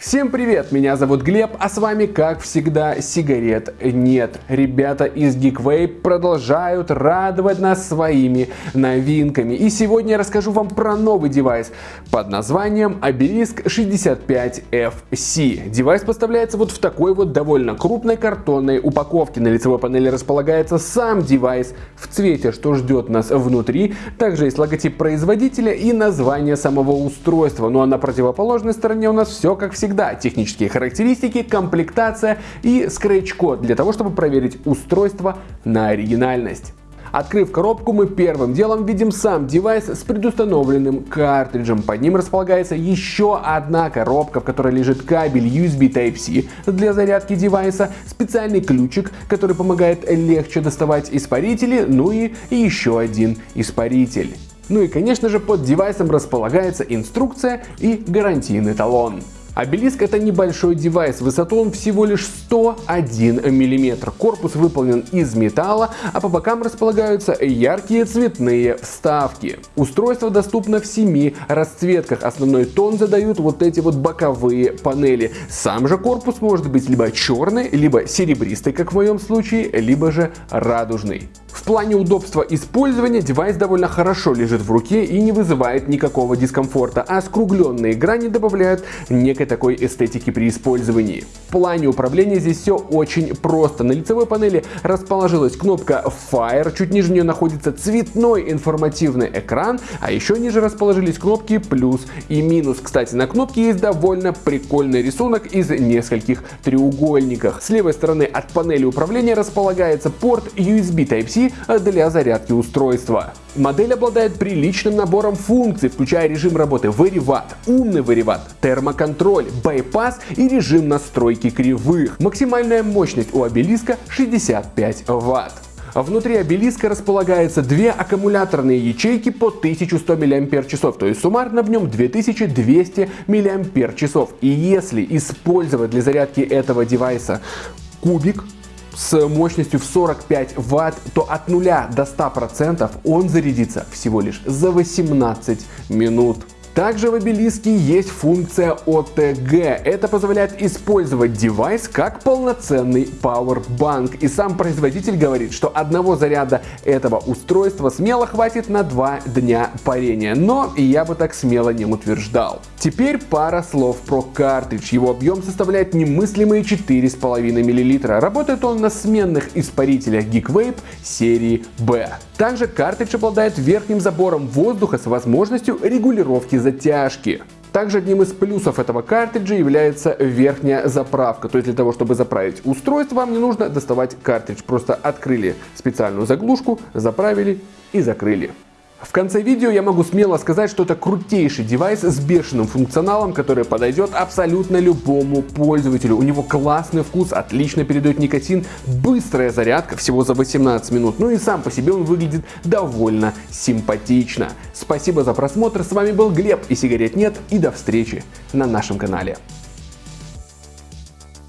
Всем привет, меня зовут Глеб, а с вами, как всегда, сигарет нет. Ребята из Geekvape продолжают радовать нас своими новинками. И сегодня я расскажу вам про новый девайс под названием Obelisk 65FC. Девайс поставляется вот в такой вот довольно крупной картонной упаковке. На лицевой панели располагается сам девайс в цвете, что ждет нас внутри. Также есть логотип производителя и название самого устройства. Ну а на противоположной стороне у нас все как всегда всегда технические характеристики, комплектация и скретч-код для того, чтобы проверить устройство на оригинальность. Открыв коробку, мы первым делом видим сам девайс с предустановленным картриджем. Под ним располагается еще одна коробка, в которой лежит кабель USB Type-C для зарядки девайса, специальный ключик, который помогает легче доставать испарители, ну и еще один испаритель. Ну и конечно же под девайсом располагается инструкция и гарантийный талон. Обелиск это небольшой девайс, высоту он всего лишь 101 мм. Корпус выполнен из металла, а по бокам располагаются яркие цветные вставки. Устройство доступно в 7 расцветках. Основной тон задают вот эти вот боковые панели. Сам же корпус может быть либо черный, либо серебристый, как в моем случае, либо же радужный. В плане удобства использования девайс довольно хорошо лежит в руке и не вызывает никакого дискомфорта, а скругленные грани добавляют некой такой эстетики при использовании. В плане управления здесь все очень просто. На лицевой панели расположилась кнопка Fire, чуть ниже нее находится цветной информативный экран, а еще ниже расположились кнопки плюс и минус. Кстати, на кнопке есть довольно прикольный рисунок из нескольких треугольников. С левой стороны от панели управления располагается порт USB Type-C для зарядки устройства. Модель обладает приличным набором функций, включая режим работы Very умный Very термоконтроль, байпас и режим настройки кривых. Максимальная мощность у обелиска 65 Вт. Внутри обелиска располагается две аккумуляторные ячейки по 1100 мАч, то есть суммарно в нем 2200 мАч. И если использовать для зарядки этого девайса кубик, с мощностью в 45 Вт, то от 0 до 100% он зарядится всего лишь за 18 минут. Также в обелиске есть функция OTG. Это позволяет использовать девайс как полноценный Powerbank. И сам производитель говорит, что одного заряда этого устройства смело хватит на два дня парения. Но я бы так смело не утверждал. Теперь пара слов про картридж. Его объем составляет немыслимые 4,5 мл. Работает он на сменных испарителях GeekVape серии B. Также картридж обладает верхним забором воздуха с возможностью регулировки затяжки. Также одним из плюсов этого картриджа является верхняя заправка. То есть для того, чтобы заправить устройство, вам не нужно доставать картридж. Просто открыли специальную заглушку, заправили и закрыли. В конце видео я могу смело сказать, что это крутейший девайс с бешеным функционалом, который подойдет абсолютно любому пользователю. У него классный вкус, отлично передает никотин, быстрая зарядка всего за 18 минут. Ну и сам по себе он выглядит довольно симпатично. Спасибо за просмотр, с вами был Глеб и сигарет нет и до встречи на нашем канале.